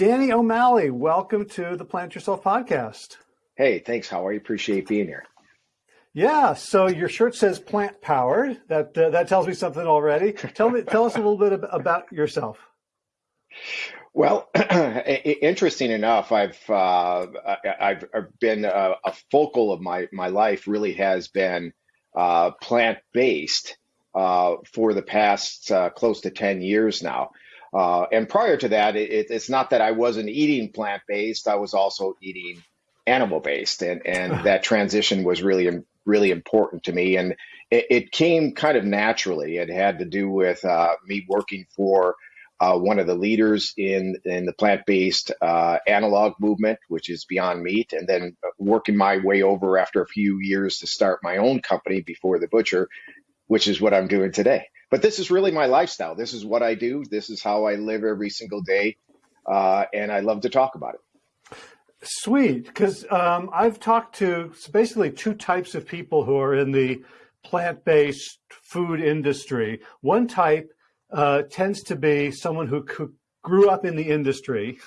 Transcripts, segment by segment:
Danny O'Malley, welcome to the Plant Yourself podcast. Hey, thanks, Howard. Appreciate being here. Yeah, so your shirt says plant powered. That uh, that tells me something already. Tell me, tell us a little bit about yourself. Well, interesting enough, I've uh, I've been a, a, focal of my my life really has been uh, plant based uh, for the past uh, close to ten years now. Uh, and prior to that, it, it's not that I wasn't eating plant based; I was also eating animal based, and and that transition was really really important to me, and it, it came kind of naturally. It had to do with uh, me working for uh, one of the leaders in in the plant based uh, analog movement, which is Beyond Meat, and then working my way over after a few years to start my own company before the butcher, which is what I'm doing today. But this is really my lifestyle. This is what I do. This is how I live every single day, uh, and I love to talk about it. Sweet, because um, I've talked to basically two types of people who are in the plant based food industry. One type uh, tends to be someone who, who, grew up in the industry,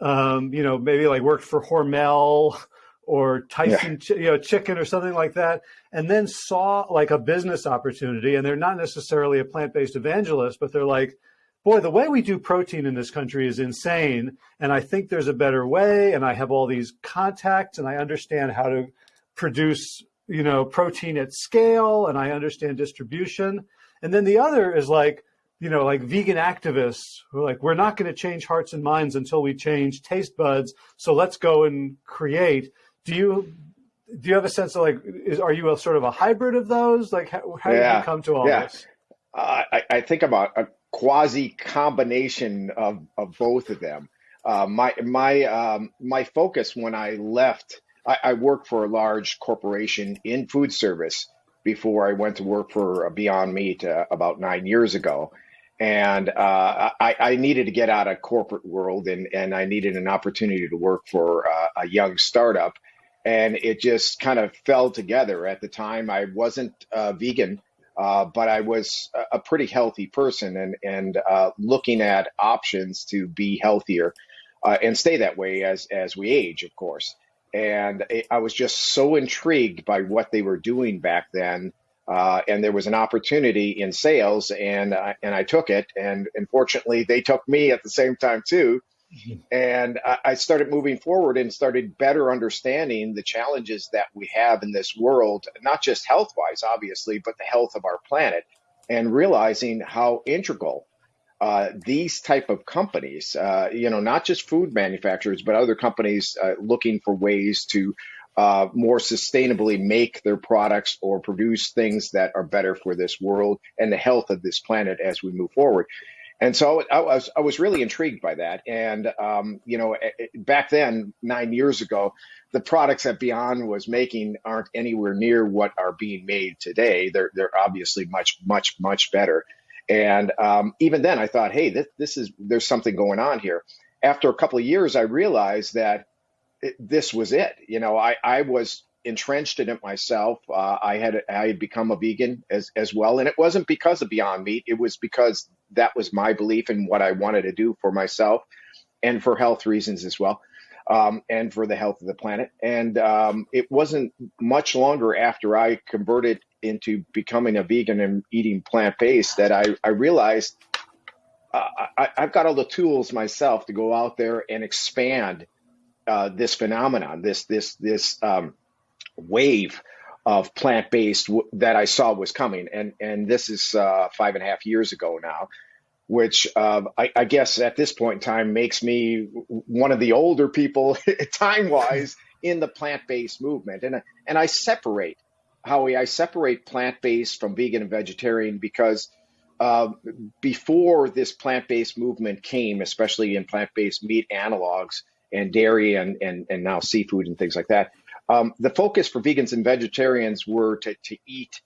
um, you know, maybe like worked for Hormel or Tyson, yeah. you know, chicken or something like that, and then saw like a business opportunity. And they're not necessarily a plant-based evangelist, but they're like, boy, the way we do protein in this country is insane. And I think there's a better way. And I have all these contacts and I understand how to produce, you know, protein at scale and I understand distribution. And then the other is like, you know, like vegan activists who are like, we're not going to change hearts and minds until we change taste buds. So let's go and create. Do you do you have a sense of like, is are you a sort of a hybrid of those? Like, how, how yeah. did you come to all yeah. this? Uh, I, I think I'm a, a quasi combination of, of both of them. Uh, my my um, my focus when I left, I, I worked for a large corporation in food service before I went to work for Beyond Meat uh, about nine years ago and uh, I, I, needed to get out of corporate world and, and I needed an opportunity to work for uh, a young startup and it just kind of fell together at the time I wasn't uh, vegan uh, but I was a pretty healthy person and and uh, looking at options to be healthier uh, and stay that way as as we age of course and I was just so intrigued by what they were doing back then uh, and there was an opportunity in sales, and and I took it. And unfortunately, they took me at the same time too. And I, I started moving forward and started better understanding the challenges that we have in this world, not just health wise, obviously, but the health of our planet, and realizing how integral uh, these type of companies, uh, you know, not just food manufacturers, but other companies uh, looking for ways to uh, more sustainably make their products or produce things that are better for this world and the health of this planet as we move forward. And so I was, I was really intrigued by that. And, um, you know, back then, nine years ago, the products that Beyond was making aren't anywhere near what are being made today. They're, they're obviously much, much, much better. And um, even then I thought, hey, this, this is, there's something going on here. After a couple of years, I realized that it, this was it. You know, I, I was entrenched in it myself. Uh, I had I had become a vegan as as well, and it wasn't because of Beyond Meat. It was because that was my belief and what I wanted to do for myself, and for health reasons as well, um, and for the health of the planet. And um, it wasn't much longer after I converted into becoming a vegan and eating plant based that I I realized. Uh, I, I've got all the tools myself to go out there and expand uh, this phenomenon, this this this um, wave of plant based w- that I saw was coming, and and this is uh, five and a half years ago now, which uh, I, I, guess at this point in time makes me one of the older people time wise in the plant based movement, and and I separate Howie, I separate plant based from vegan and vegetarian because. Uh, before this plant based movement came, especially in plant based meat analogs, and dairy and, and, and now seafood and things like that. Um, the focus for vegans and vegetarians were to, to eat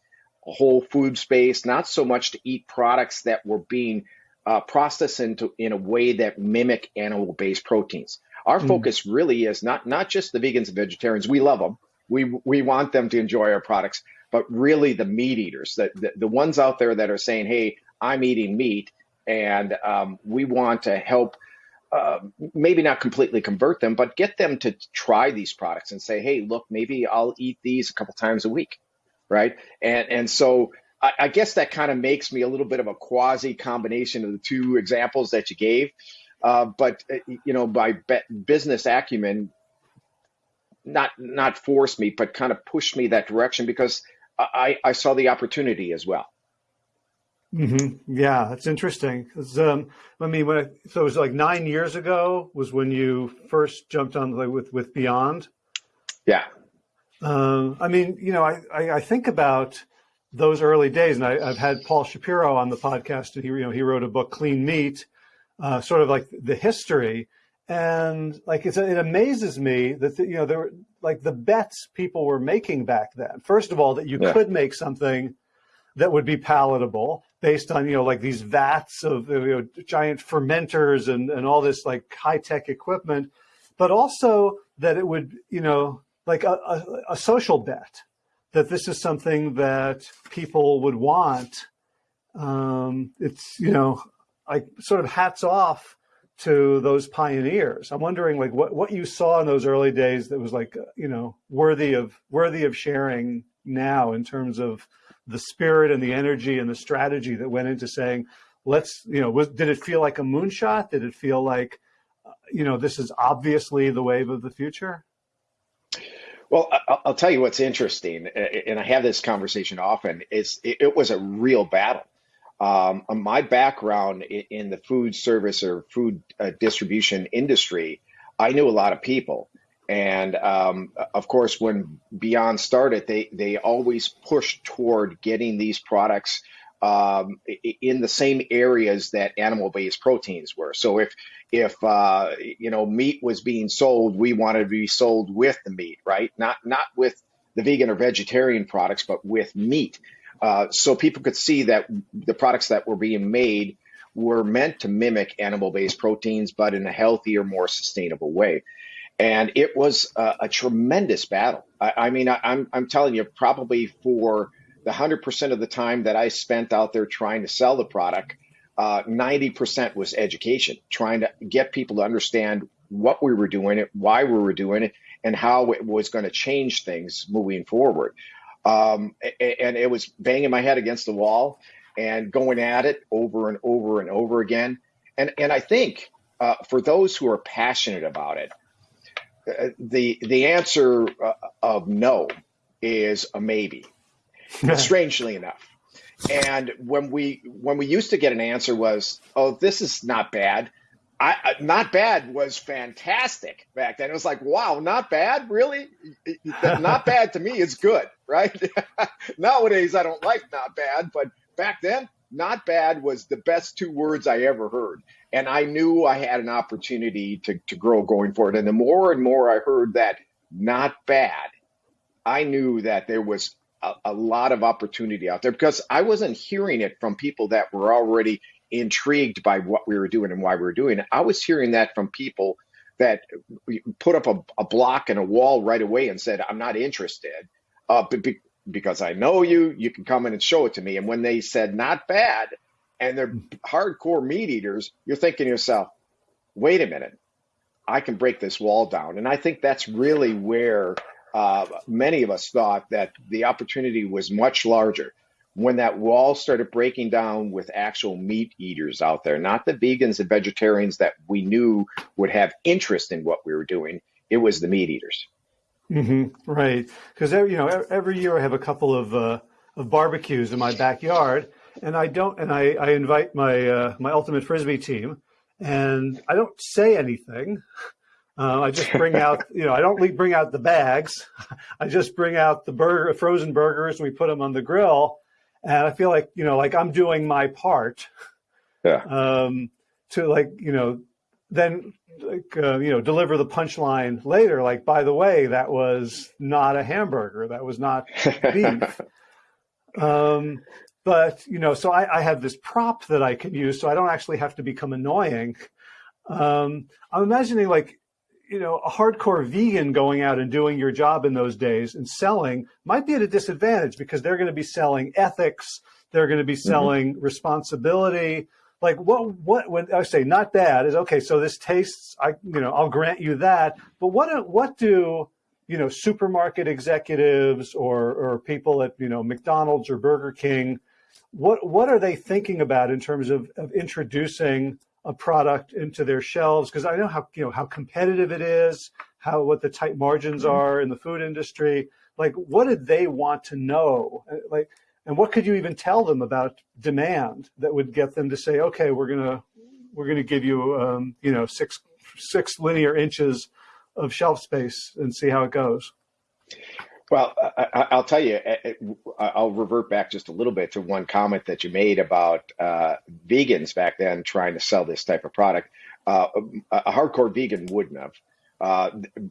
a whole food space, not so much to eat products that were being uh, processed into in a way that mimic animal-based proteins. Our mm. focus really is not not just the vegans and vegetarians. We love them. We we want them to enjoy our products, but really the meat eaters, the the, the ones out there that are saying, "Hey, I'm eating meat," and um, we want to help uh, maybe not completely convert them, but get them to try these products and say, hey, look, maybe I'll eat these a couple times a week, right? And and so I, I guess that kind of makes me a little bit of a quasi combination of the two examples that you gave. Uh, but uh, you know, by business acumen, not not force me, but kind of push me that direction because I, I saw the opportunity as well. Mm-hmm. Yeah, that's interesting. Um, I mean, when I, so it was like nine years ago was when you first jumped on like, with with Beyond. Yeah. Um, I mean, you know, I, I, I think about those early days, and I, have had Paul Shapiro on the podcast, and he you know he wrote a book, Clean Meat, uh, sort of like the history, and like it amazes me that the, you know there were like the bets people were making back then. First of all, that you yeah. could make something that would be palatable based on you know like these vats of you know, giant fermenters and and all this like high tech equipment, but also that it would you know like a, a, a social bet that this is something that people would want. Um, it's you know like sort of hats off to those pioneers. I'm wondering like what, what you saw in those early days that was like, you know, worthy of worthy of sharing now in terms of the spirit and the energy and the strategy that went into saying, let's, you know, was, did it feel like a moonshot? Did it feel like, uh, you know, this is obviously the wave of the future? Well, I'll tell you what's interesting, and I have this conversation often, is it was a real battle. Um, my background in the food service or food uh, distribution industry, I knew a lot of people. And um, of course, when Beyond started, they they always pushed toward getting these products um, in the same areas that animal-based proteins were. So if if uh, you know meat was being sold, we wanted to be sold with the meat, right? Not not with the vegan or vegetarian products, but with meat. Uh, so people could see that the products that were being made were meant to mimic animal-based proteins, but in a healthier, more sustainable way and it was a, a tremendous battle. I, I mean, I, I'm, I'm telling you, probably for the hundred percent of the time that I spent out there trying to sell the product, uh, ninety uh, percent was education, trying to get people to understand what we were doing it, why we were doing it, and how it was going to change things moving forward. Um, and it was banging my head against the wall and going at it over and over and over again. And and I think uh, for those who are passionate about it, the the answer uh, of no is a maybe. strangely enough. And when we when we used to get an answer was, "Oh, this is not bad." I, not bad was fantastic back then. It was like, wow, not bad, really? not bad to me is good, right? Nowadays, I don't like not bad, but back then, not bad was the best two words I ever heard. And I knew I had an opportunity to, to grow going forward. And the more and more I heard that not bad, I knew that there was a, a lot of opportunity out there because I wasn't hearing it from people that were already intrigued by what we were doing and why we were doing it. I was hearing that from people that put up a, a block and a wall right away and said, I'm not interested. Uh, be, because I know you, you can come in and show it to me. And when they said not bad and they're hardcore meat eaters, you're thinking to yourself, wait a minute, I can break this wall down. And I think that's really where uh, many of us thought that the opportunity was much larger when that wall started breaking down with actual meat eaters out there, not the vegans and vegetarians that we knew would have interest in what we were doing. It was the meat eaters. Mm-hmm. Right, because you know every year I have a couple of uh, of barbecues in my backyard, and I don't, and I, I invite my uh, my ultimate frisbee team, and I don't say anything. Uh, I just bring out, you know, I don't bring out the bags. I just bring out the burger, frozen burgers, and we put them on the grill. And I feel like, you know, like I'm doing my part. Yeah. Um, to like, you know, then like uh, you know deliver the punchline later like by the way that was not a hamburger that was not beef um, but you know so I, I, have this prop that i can use so i don't actually have to become annoying um, i'm imagining like you know a hardcore vegan going out and doing your job in those days and selling might be at a disadvantage because they're going to be selling ethics they're going to be mm-hmm. selling mm-hmm. responsibility like what what when I say not bad is okay. So this tastes, I you know, I'll grant you that. But what what do you know supermarket executives or or people at you know McDonald's or Burger King, what what are they thinking about in terms of of introducing a product into their shelves? Because I know how you know how competitive it is, how what the tight margins mm-hmm. are in the food industry. Like, what did they want to know? Like and what could you even tell them about demand that would get them to say, okay, we're gonna we're gonna give you um, you know six six linear inches of shelf space and see how it goes. Well, I, will tell you, I'll revert back just a little bit to one comment that you made about uh, vegans back then trying to sell this type of product. Uh, a hardcore vegan wouldn't have. Uh,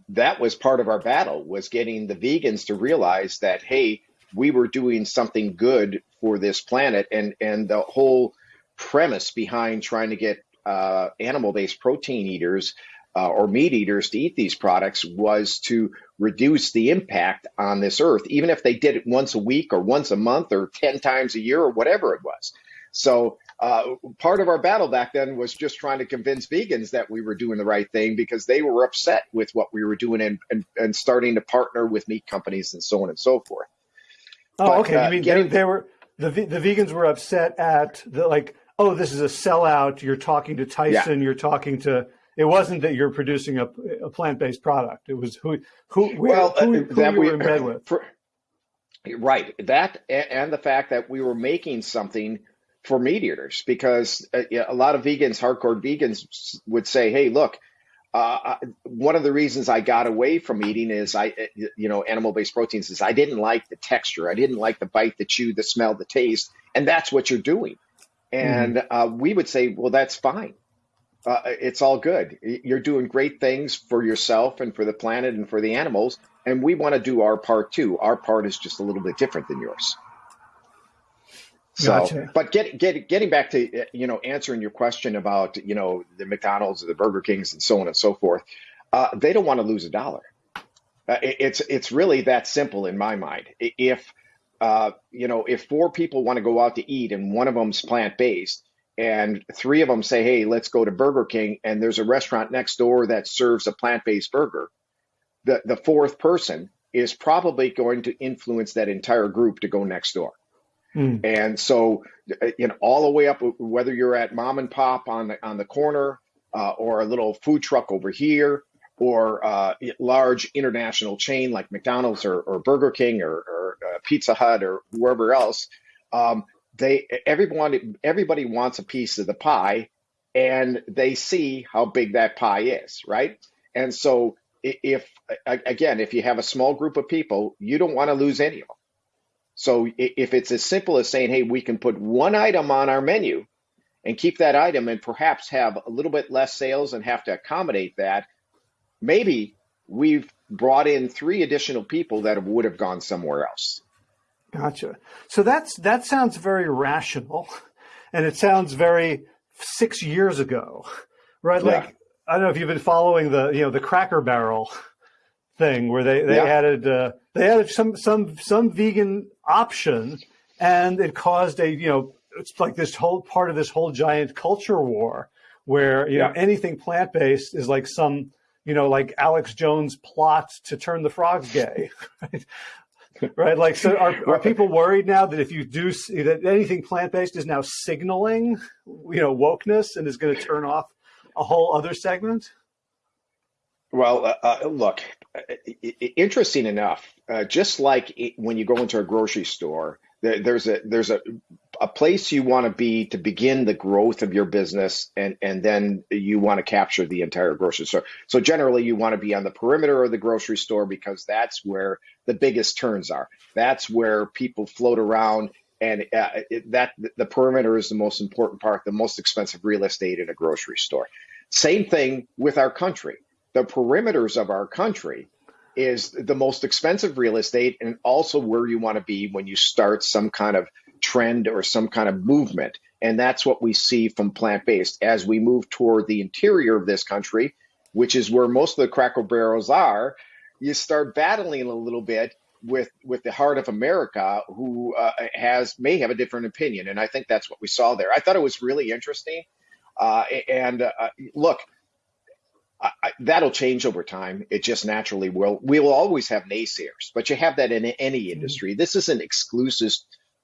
that was part of our battle was getting the vegans to realize that hey we were doing something good for this planet. And and the whole premise behind trying to get uh, animal-based protein eaters uh, or meat eaters to eat these products was to reduce the impact on this earth even if they did it once a week or once a month or 10 times a year or whatever it was. So uh, part of our battle back then was just trying to convince vegans that we were doing the right thing because they were upset with what we were doing and, and, and starting to partner with meat companies and so on and so forth Oh, but, okay. Uh, you mean getting, they, they, were the the vegans were upset at the like, oh, this is a sellout. You're talking to Tyson. Yeah. You're talking to. It wasn't that you're producing a, a plant based product. It was who who well who, who, uh, that you we, were in bed with. For, right. That and the fact that we were making something for meat eaters because uh, a lot of vegans, hardcore vegans, would say, "Hey, look." Uh, one of the reasons I got away from eating is I, you know, animal-based proteins is I didn't like the texture. I didn't like the bite, the chew, the smell, the taste, and that's what you're doing. And mm. uh, we would say, well, that's fine. Uh, it's all good. You're doing great things for yourself and for the planet and for the animals, and we want to do our part too. Our part is just a little bit different than yours. So, gotcha. but get, get, getting back to you know answering your question about you know the McDonald's, or the Burger Kings, and so on and so forth, uh, they don't want to lose a dollar. Uh, it, it's it's really that simple in my mind. If uh, you know if four people want to go out to eat and one of them's plant based, and three of them say, "Hey, let's go to Burger King," and there's a restaurant next door that serves a plant based burger, the the fourth person is probably going to influence that entire group to go next door. Mm. And so, uh, you know, all the way up, whether you're at mom and pop on the on the corner, uh, or a little food truck over here, or uh, large international chain like McDonald's or, or Burger King or, or uh, Pizza Hut or wherever else, um, they everyone everybody wants a piece of the pie, and they see how big that pie is, right? And so, if again, if you have a small group of people, you don't want to lose any of them. So if it's as simple as saying, hey, we can put one item on our menu and keep that item and perhaps have a little bit less sales and have to accommodate that, maybe we've brought in three additional people that would have gone somewhere else. Gotcha. So that's that sounds very rational, and it sounds very six years ago, right? Yeah. Like I don't know if you've been following the you know the Cracker Barrel thing where they they yeah. added uh, they added some some some vegan option, and it caused a you know it's like this whole part of this whole giant culture war where you yeah. know anything plant based is like some you know like Alex Jones plot to turn the frogs gay. Right? right like so are, are people worried now that if you do see that anything plant-based is now signaling you know wokeness and is going to turn off a whole other segment well, uh, uh, look, interesting enough, uh, just like when you go into a grocery store, there, there's a there's a a place you want to be to begin the growth of your business, and and then you want to capture the entire grocery store. So generally, you want to be on the perimeter of the grocery store because that's where the biggest turns are. That's where people float around, and uh, it, that the perimeter is the most important part, the most expensive real estate in a grocery store. Same thing with our country the perimeters of our country is the most expensive real estate and also where you want to be when you start some kind of trend or some kind of movement. And that's what we see from plant based as we move toward the interior of this country, which is where most of the cracker barrels are. You start battling a little bit with with the heart of America who uh, has may have a different opinion, and I think that's what we saw there. I thought it was really interesting, uh, and uh, look, I, I, that'll change over time. It just naturally will. We will always have naysayers, but you have that in any mm-hmm. industry. This isn't exclusive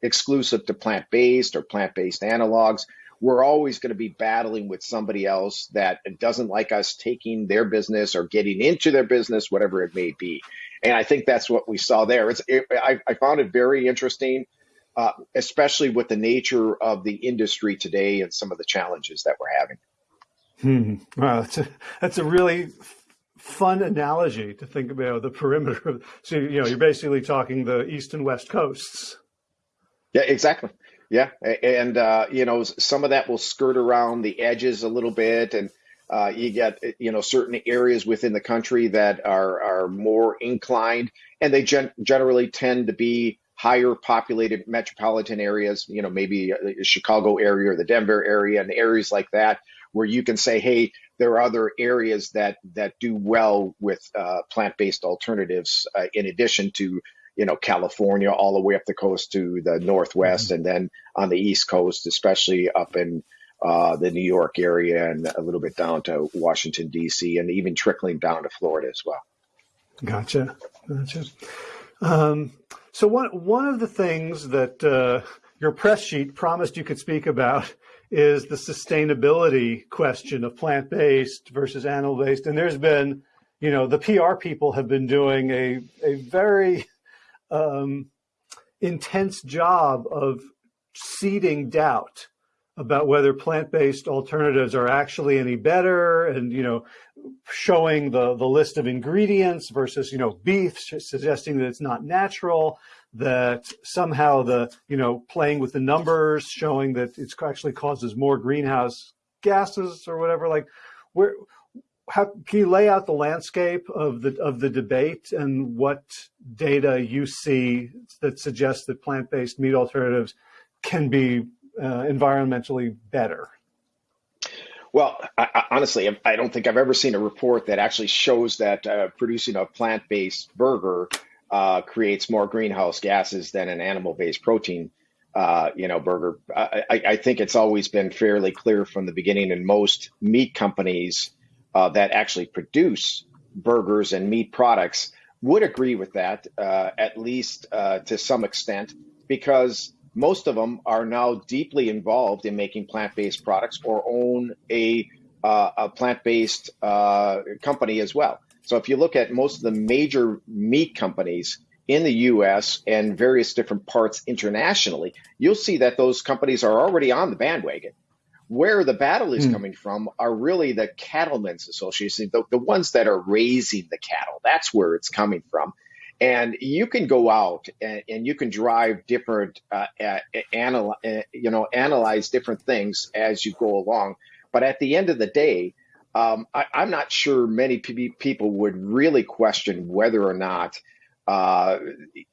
exclusive to plant based or plant based analogs. We're always going to be battling with somebody else that doesn't like us taking their business or getting into their business, whatever it may be. And I think that's what we saw there. It's, it, I, I, found it very interesting, uh, especially with the nature of the industry today and some of the challenges that we're having. Hmm. Wow, that's a, that's a really fun analogy to think about the perimeter. So, you know, you're basically talking the east and west coasts. Yeah, exactly. Yeah, and uh, you know, some of that will skirt around the edges a little bit, and uh, you get you know certain areas within the country that are are more inclined, and they gen- generally tend to be higher populated metropolitan areas. You know, maybe the Chicago area or the Denver area, and areas like that where you can say, hey, there are other areas that that do well with uh, plant-based alternatives uh, in addition to you know California all the way up the coast to the northwest, mm-hmm. and then on the east coast, especially up in uh, the New York area and a little bit down to Washington D.C. and even trickling down to Florida as well. Gotcha, gotcha. Um, so one one of the things that uh, your press sheet promised you could speak about is the sustainability question of plant-based versus animal-based. And there's been, you know, the PR people have been doing a, a very um, intense job of seeding doubt about whether plant-based alternatives are actually any better and, you know, showing the, the list of ingredients versus, you know, beef, suggesting that it's not natural that somehow the, you know, playing with the numbers, showing that it actually causes more greenhouse gases or whatever, like where, how, can you lay out the landscape of the of the debate and what data you see that suggests that plant-based meat alternatives can be uh, environmentally better? Well, I, honestly, I don't think I've ever seen a report that actually shows that uh, producing a plant-based burger uh, creates more greenhouse gases than an animal-based protein, uh, you know, burger. I, I, think it's always been fairly clear from the beginning, and most meat companies uh, that actually produce burgers and meat products would agree with that, uh, at least uh, to some extent, because most of them are now deeply involved in making plant-based products or own a, uh, a plant-based company as well. So if you look at most of the major meat companies in the US and various different parts internationally, you'll see that those companies are already on the bandwagon. Where the battle is mm. coming from are really the cattlemen's association, the, the ones that are raising the cattle. That's where it's coming from. And you can go out and, and you can drive different, uh, uh, anal- uh, you know, analyze different things as you go along. But at the end of the day, um, I, am not sure many people would really question whether or not uh,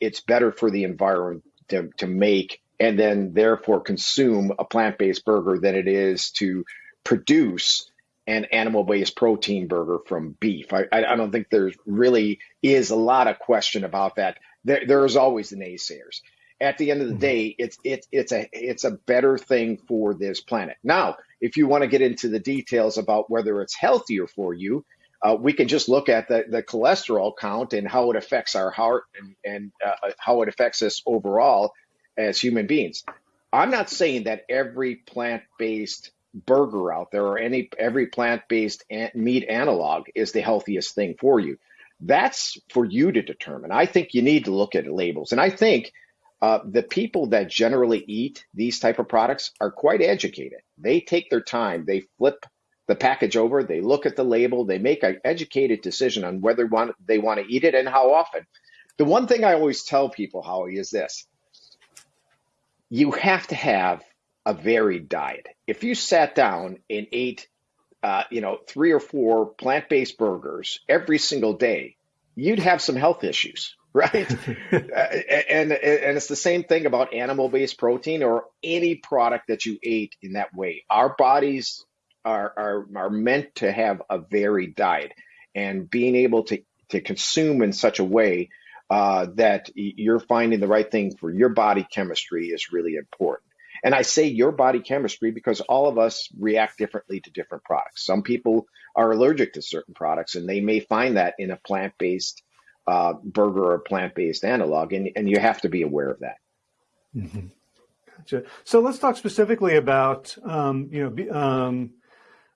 it's better for the environment to, to make and then therefore consume a plant-based burger than it is to produce an animal-based protein burger from beef. I, I don't think there's really is a lot of question about that. There, there is always the naysayers. At the end of the mm-hmm. day, it's it's it's a it's a better thing for this planet. Now, if you want to get into the details about whether it's healthier for you, uh, we can just look at the, the cholesterol count and how it affects our heart and, and uh, how it affects us overall as human beings. I'm not saying that every plant-based burger out there or any every plant-based meat analog is the healthiest thing for you. That's for you to determine. I think you need to look at labels, and I think uh, the people that generally eat these type of products are quite educated. They take their time. They flip the package over. They look at the label. They make an educated decision on whether they want to eat it and how often. The one thing I always tell people, Howie, is this: you have to have a varied diet. If you sat down and ate, uh, you know, three or four plant-based burgers every single day, you'd have some health issues right? and and it's the same thing about animal-based protein or any product that you ate in that way. Our bodies are are are meant to have a varied diet, and being able to to consume in such a way uh, that you're finding the right thing for your body chemistry is really important. And I say your body chemistry because all of us react differently to different products. Some people are allergic to certain products, and they may find that in a plant based uh, burger or plant based analog, and, and you have to be aware of that. Mm-hmm. Gotcha. So let's talk specifically about um, you know um,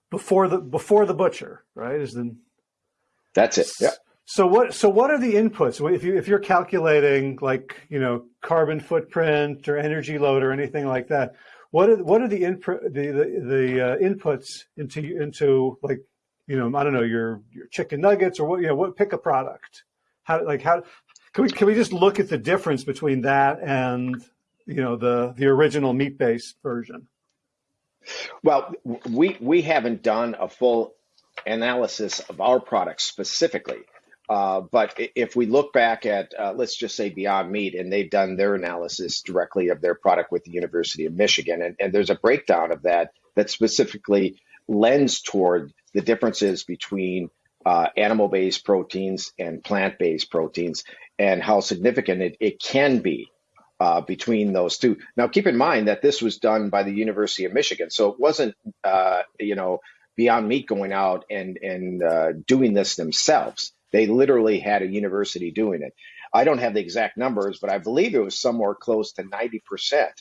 before the before the butcher, right? Is the that's it. Yeah. So what? So what are the inputs? If you if you're calculating like you know carbon footprint or energy load or anything like that, what are what are the input the the, the uh, inputs into into like you know I don't know your your chicken nuggets or what you know what pick a product. How like how can we can we just look at the difference between that and you know the the original meat based version? Well, we we haven't done a full analysis of our products specifically. Uh, but if we look back at, uh, let's just say Beyond Meat, and they've done their analysis directly of their product with the University of Michigan, and, and there's a breakdown of that that specifically lends toward the differences between uh, animal based proteins and plant based proteins and how significant it, it can be uh, between those two. Now, keep in mind that this was done by the University of Michigan, so it wasn't, uh, you know, Beyond Meat going out and and uh, doing this themselves. They literally had a university doing it. I don't have the exact numbers, but I believe it was somewhere close to ninety percent.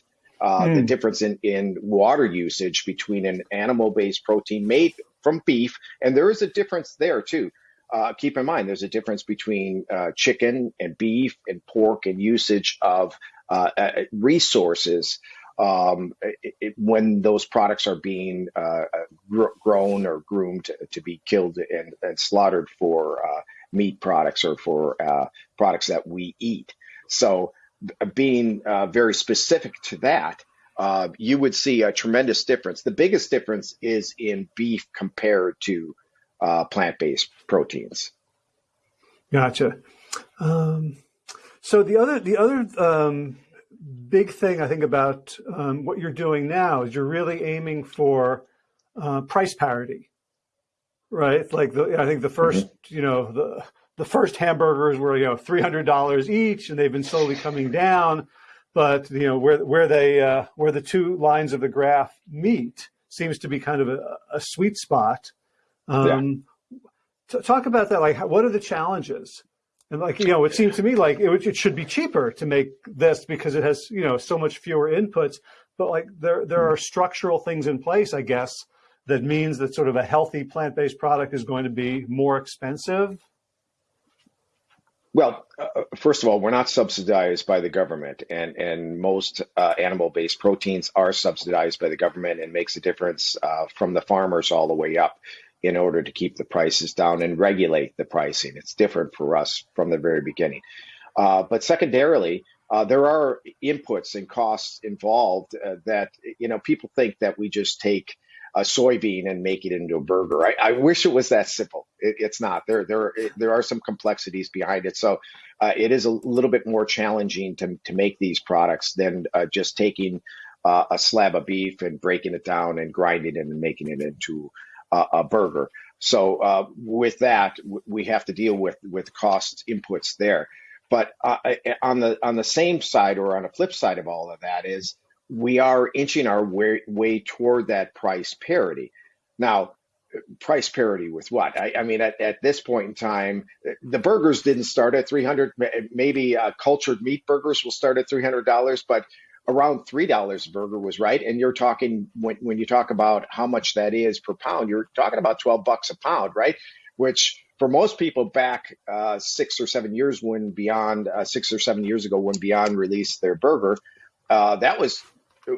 Uh, mm. The hmm. difference in, in water usage between an animal-based protein made from beef, and there is a difference there too. Uh, keep in mind, there's a difference between uh, chicken and beef and pork and usage of uh, uh, resources um, it, it, when those products are being uh, gr- grown or groomed to, to be killed and, and slaughtered for uh, meat products or for uh, products that we eat. So, being uh, very specific to that, uh, you would see a tremendous difference. The biggest difference is in beef compared to uh, plant based proteins. Gotcha. Um, so the other the other um, big thing I think about um, what you're doing now is you're really aiming for uh, price parity, right? Like the, I think the 1st mm-hmm. you know, the the first hamburgers were you know three hundred dollars each, and they've been slowly coming down. But you know where where they uh, where the two lines of the graph meet seems to be kind of a, a sweet spot. Um, yeah. talk about that. Like, what are the challenges? And like, you know, it seems to me like it, it, should be cheaper to make this because it has, you know, so much fewer inputs. But like there, there are structural things in place, I guess, that means that sort of a healthy plant-based product is going to be more expensive. Well, uh, first of all, we're not subsidized by the government, and and most uh, animal-based proteins are subsidized by the government, and makes a difference uh, from the farmers all the way up in order to keep the prices down and regulate the pricing. It's different for us from the very beginning. Uh, but secondarily, uh, there are inputs and costs involved uh, that you know people think that we just take a soybean and make it into a burger. I, I wish it was that simple. It, it's not. There there there are some complexities behind it. So uh, it is a little bit more challenging to to make these products than uh, just taking uh, a slab of beef and breaking it down and grinding it and making it into a burger. So uh, with that, we have to deal with with cost inputs there. But uh, on the on the same side or on the flip side of all of that is we are inching our way, way toward that price parity. Now, price parity with what? I, I mean, at, at, this point in time, the burgers didn't start at 300. Maybe uh, cultured meat burgers will start at $300, but around three dollars a burger was right and you're talking when, when you talk about how much that is per pound you're talking about 12 bucks a pound right which for most people back uh, six or seven years when beyond uh, six or seven years ago when beyond released their burger uh, that was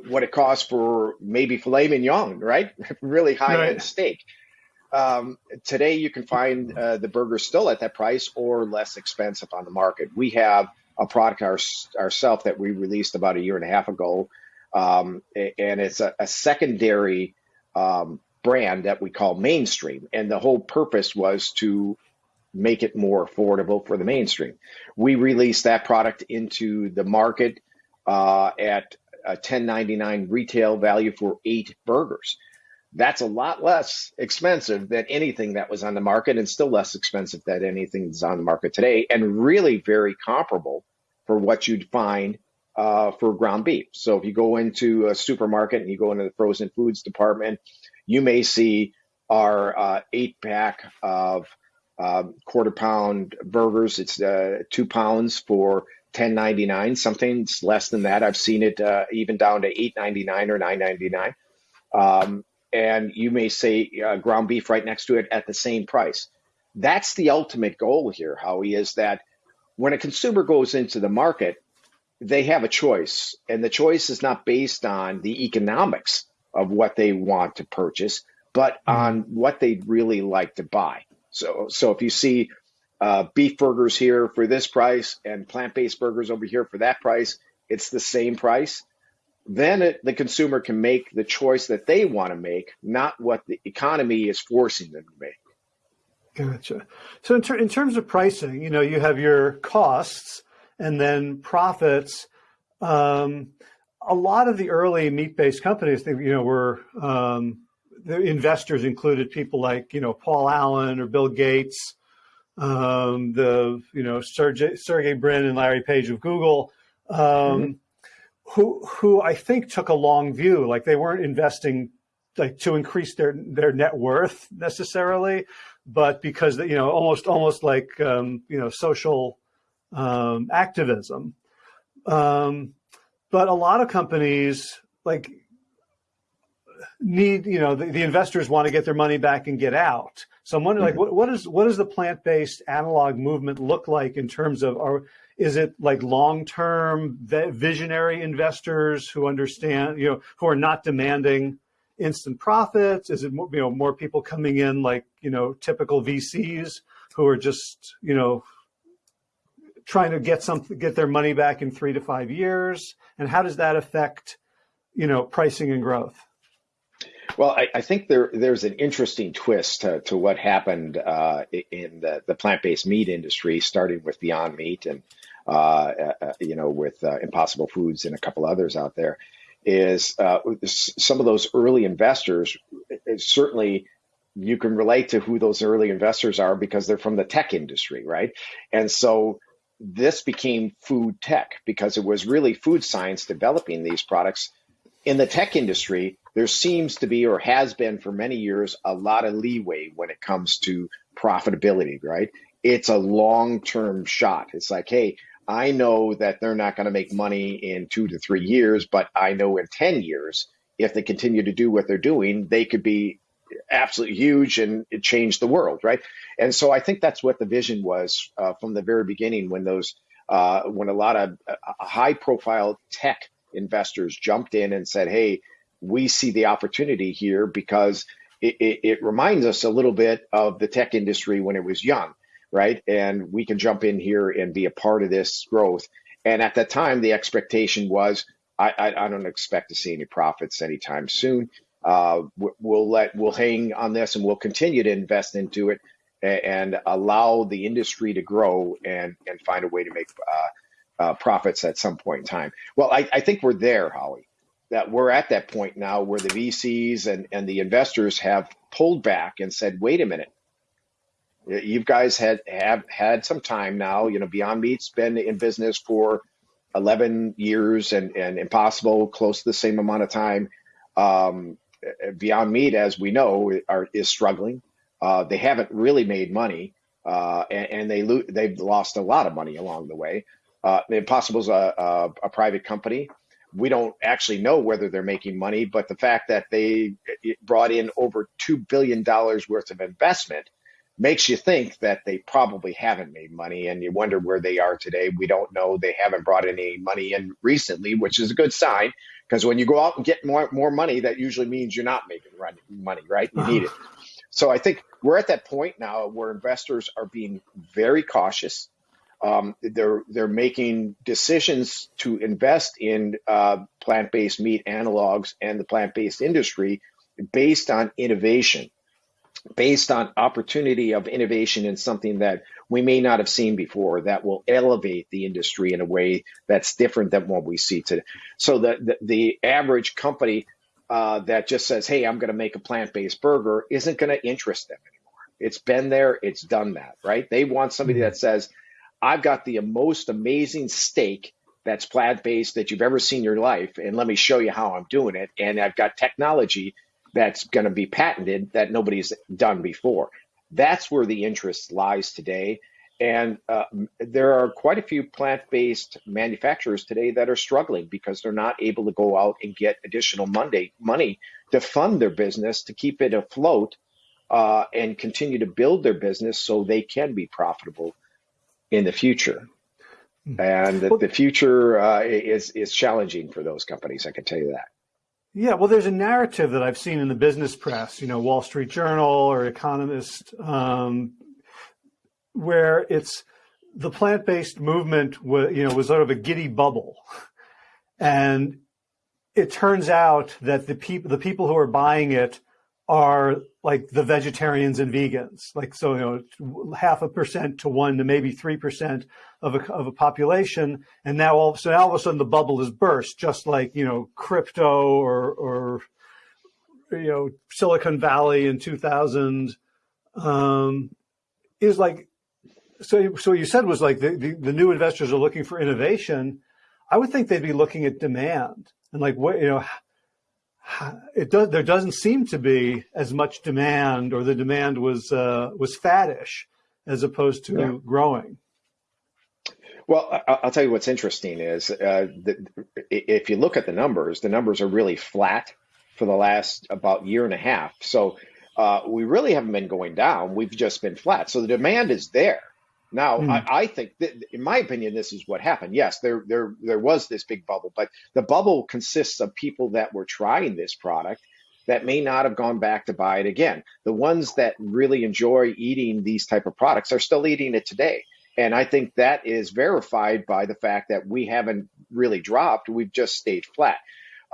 what it costs for maybe filet mignon right really high right. end steak um, today you can find uh, the burger still at that price or less expensive on the market we have a product our, ourselves that we released about a year and a half ago. Um, and it's a, a secondary um, brand that we call mainstream. And the whole purpose was to make it more affordable for the mainstream. We released that product into the market uh, at a 10.99 retail value for eight burgers. that's a lot less expensive than anything that was on the market and still less expensive than anything that's on the market today and really very comparable for what you'd find uh, for ground beef. So if you go into a supermarket and you go into the frozen foods department, you may see our uh, eight pack of uh, quarter pound burgers. It's uh, two pounds for ten ninety nine. Something's less than that. I've seen it uh, even down to eight ninety nine or nine ninety nine. Um, and you may say uh, ground beef right next to it at the same price. That's the ultimate goal here, Howie, is that when a consumer goes into the market, they have a choice, and the choice is not based on the economics of what they want to purchase, but mm-hmm. on what they'd really like to buy. So, so if you see uh, beef burgers here for this price and plant-based burgers over here for that price, it's the same price then it, the consumer can make the choice that they want to make, not what the economy is forcing them to make. Gotcha. So in, ter- in terms of pricing, you know, you have your costs and then profits. Um, a lot of the early meat-based companies, you know, were um, the investors included people like you know Paul Allen or Bill Gates, um, the you know Sergey, Sergey Brin and Larry Page of Google. Um, mm-hmm who who I think took a long view. Like they weren't investing like to increase their their net worth necessarily, but because you know almost almost like um, you know social um, activism. Um, but a lot of companies like need you know the, the, investors want to get their money back and get out. So I'm wondering, mm-hmm. like, what, what is what does the plant based analog movement look like in terms of are is it like long-term visionary investors who understand, you know, who are not demanding instant profits? Is it you know more people coming in like you know typical VCs who are just you know trying to get some get their money back in three to five years? And how does that affect you know pricing and growth? Well, I, I, think there there's an interesting twist to, to what happened uh, in the, the plant-based meat industry, starting with Beyond Meat and uh, uh, uh you know with uh, Impossible Foods and a couple others out there. Is uh, some of those early investors certainly you can relate to who those early investors are because they're from the tech industry, right? And so this became food tech because it was really food science developing these products in the tech industry there seems to be or has been for many years a lot of leeway when it comes to profitability, right? It's a long term shot. It's like, hey, I know that they're not going to make money in two to three years, but I know in 10 years, if they continue to do what they're doing, they could be absolutely huge and change the world, right? And so I think that's what the vision was uh, from the very beginning when those, uh, when a lot of uh, high profile tech investors jumped in and said, hey, we see the opportunity here because it, it, it, reminds us a little bit of the tech industry when it was young, right? And we can jump in here and be a part of this growth. And at that time, the expectation was, I, I, I don't expect to see any profits anytime soon. Uh, we'll let we'll hang on this and we'll continue to invest into it and, allow the industry to grow and and find a way to make uh, uh, profits at some point in time. Well, I, I think we're there, Howie that we're at that point now where the VCs and, and the investors have pulled back and said, wait a minute, you guys had have had some time now. You know, Beyond Meat's been in business for 11 years and, and Impossible close to the same amount of time. Um, Beyond Meat, as we know, are, is struggling. Uh, they haven't really made money, uh, and, and, they lo- they've lost a lot of money along the way. Uh, Impossible's a, a, a private company we don't actually know whether they're making money, but the fact that they brought in over $2 billion worth of investment makes you think that they probably haven't made money and you wonder where they are today. We don't know. They haven't brought any money in recently, which is a good sign because when you go out and get more, more money, that usually means you're not making money, right? You need it. Uh-huh. So I think we're at that point now where investors are being very cautious um, they're they're making decisions to invest in uh, plant-based meat analogs and the plant-based industry based on innovation, based on opportunity of innovation in something that we may not have seen before that will elevate the industry in a way that's different than what we see today. So the the, the average company uh, that just says, "Hey, I'm going to make a plant-based burger," isn't going to interest them anymore. It's been there, it's done that, right? They want somebody that says, "I've got the most amazing steak that's plant-based that you've ever seen in your life, and let me show you how I'm doing it." And I've got technology that's going to be patented that nobody's done before. That's where the interest lies today. And uh, there are quite a few plant based manufacturers today that are struggling because they're not able to go out and get additional Monday money to fund their business to keep it afloat uh, and continue to build their business so they can be profitable in the future. Hmm. And the, the future uh, is, is challenging for those companies, I can tell you that. Yeah, well, there's a narrative that I've seen in the business press, you know, Wall Street Journal or Economist, um, where it's the plant-based movement was, you know, was sort of a giddy bubble. And it turns out that the people, the people who are buying it are like the vegetarians and vegans, like so you know half a percent to one to maybe three percent of a of a population, and now all so now all of a sudden the bubble is burst, just like you know crypto or or you know Silicon Valley in 2000 um, is like so. So you said was like the, the the new investors are looking for innovation. I would think they'd be looking at demand and like what you know it does there doesn't seem to be as much demand or the demand was uh, was faddish as opposed to yeah. growing. Well i'll tell you what's interesting is uh, the, if you look at the numbers the numbers are really flat for the last about year and a half. So uh, we really haven't been going down. We've just been flat. So the demand is there now, mm. I, I, think, that, in my opinion, this is what happened. Yes, there, there, there was this big bubble, but the bubble consists of people that were trying this product that may not have gone back to buy it again. The ones that really enjoy eating these type of products are still eating it today. And I think that is verified by the fact that we haven't really dropped. We've just stayed flat.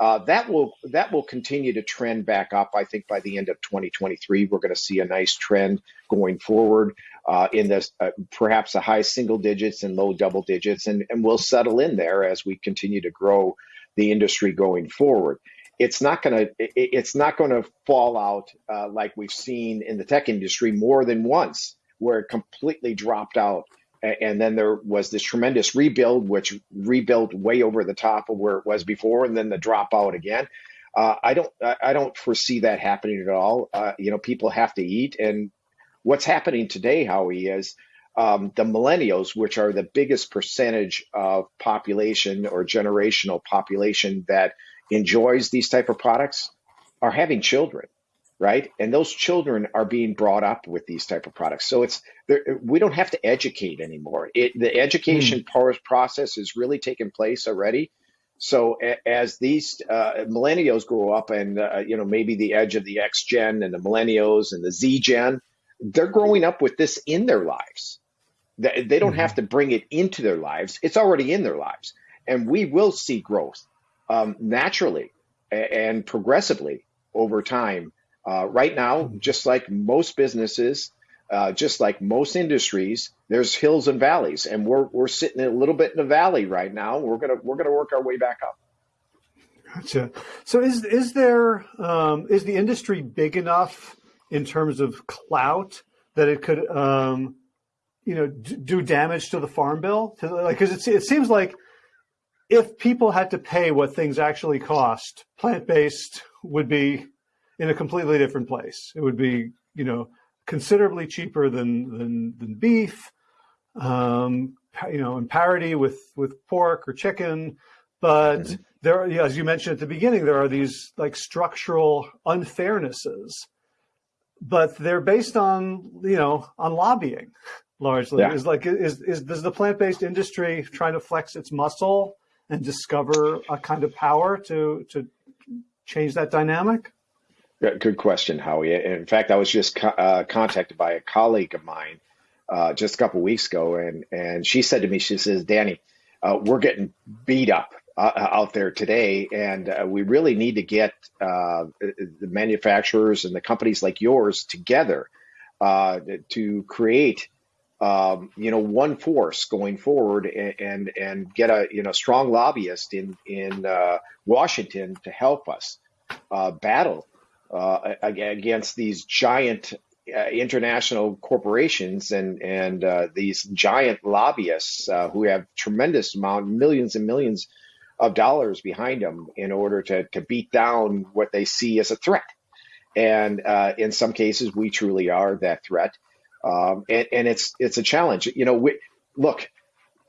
Uh, that will that will continue to trend back up. I think by the end of 2023, we're going to see a nice trend going forward uh, in this uh, perhaps a high single digits and low double digits, and, and we'll settle in there as we continue to grow the industry going forward. It's not going to it's not going to fall out uh, like we've seen in the tech industry more than once, where it completely dropped out and then there was this tremendous rebuild, which rebuilt way over the top of where it was before, and then the dropout again. Uh, I don't, I don't foresee that happening at all. Uh, you know, people have to eat, and what's happening today, Howie, is um, the millennials, which are the biggest percentage of population or generational population that enjoys these type of products, are having children right? And those children are being brought up with these type of products. So it's we don't have to educate anymore. It, the education mm. process is really taking place already. So as these uh, millennials grow up, and uh, you know maybe the edge of the X gen and the millennials and the Z gen, they're growing up with this in their lives. They, they don't mm. have to bring it into their lives; it's already in their lives, and we will see growth um, naturally and progressively over time uh, right now, just like most businesses, uh, just like most industries, there's hills and valleys, and we're we're sitting a little bit in a valley right now. We're gonna we're gonna work our way back up. Gotcha. So is is there um, is the industry big enough in terms of clout that it could um, you know do damage to the farm bill? like because it it seems like if people had to pay what things actually cost, plant based would be in a completely different place. It would be, you know, considerably cheaper than than, than beef, um, you know, in parity with with pork or chicken. But mm-hmm. there, are, as you mentioned at the beginning, there are these like structural unfairnesses, but they're based on you know on lobbying largely. Yeah. Is like is is does the plant based industry trying to flex its muscle and discover a kind of power to to change that dynamic? Good question, Howie. In fact, I was just co- uh, contacted by a colleague of mine uh, just a couple weeks ago, and and she said to me, she says, "Danny, uh, we're getting beat up uh, out there today, and uh, we really need to get uh, the manufacturers and the companies like yours together to create." Um, you know, one force going forward, and, and and get a you know strong lobbyist in in Washington to help us. uh, battle uh, against these giant uh, international corporations and and uh, these giant lobbyists uh, who have tremendous amount, millions and millions of dollars behind them in order to to beat down what they see as a threat. And uh, in some cases, we truly are that threat. Um, and, and, it's it's a challenge. You know, we, look,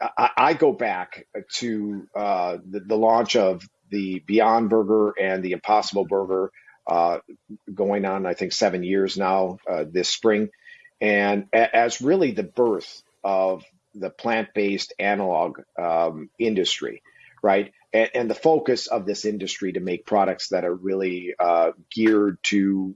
I, I, go back to uh, the, the, launch of the Beyond Burger and the Impossible Burger, uh, going on I think seven years now uh, this spring, and a, as really the birth of the plant-based analog um, industry, right? And, and, the focus of this industry to make products that are really uh, geared to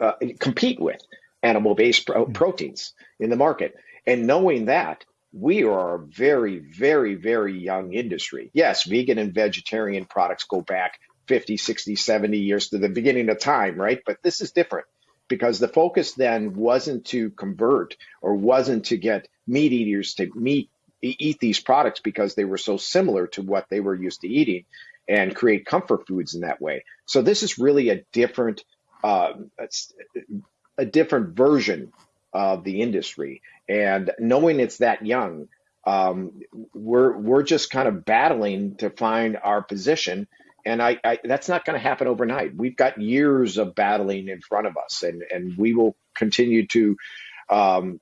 uh, compete with animal based pro- mm-hmm. proteins in the market. And knowing that, we are a very, very, very young industry. Yes, vegan and vegetarian products go back 50, 60, 70 years to the beginning of time, right? But this is different because the focus then wasn't to convert or wasn't to get meat eaters to meet eat these products because they were so similar to what they were used to eating and create comfort foods in that way. So this is really a different uh, a different version of the industry. And knowing it's that young, um, we're we're just kind of battling to find our position. And I, I that's not going to happen overnight. We've got years of battling in front of us, and and we will continue to, um,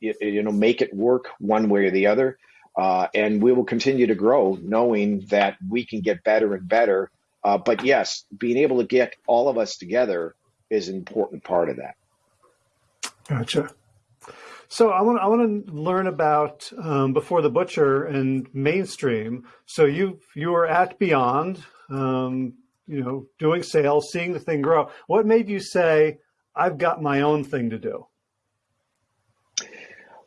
you, you, know, make it work one way or the other. Uh, and we will continue to grow, knowing that we can get better and better. Uh, but yes, being able to get all of us together is an important part of that. Gotcha. So I want I want to learn about um, before the butcher and mainstream. So you you were at Beyond, um, you know, doing sales, seeing the thing grow. What made you say, "I've got my own thing to do"?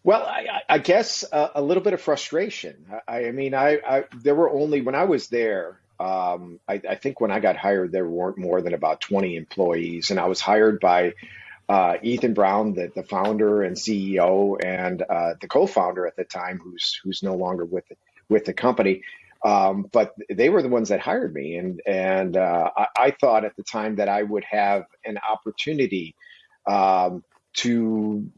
Well, I, I guess a, a, little bit of frustration. I, I mean, I, I, there were only when I was there. Um, I, think when I got hired, there weren't more than about 20 employees, and I was hired by uh, Ethan Brown, the, the founder and CEO, and uh, the co-founder at the time, who's who's no longer with with the company. Um, but they were the ones that hired me, and and uh, I, I, thought at the time that I would have an opportunity um, to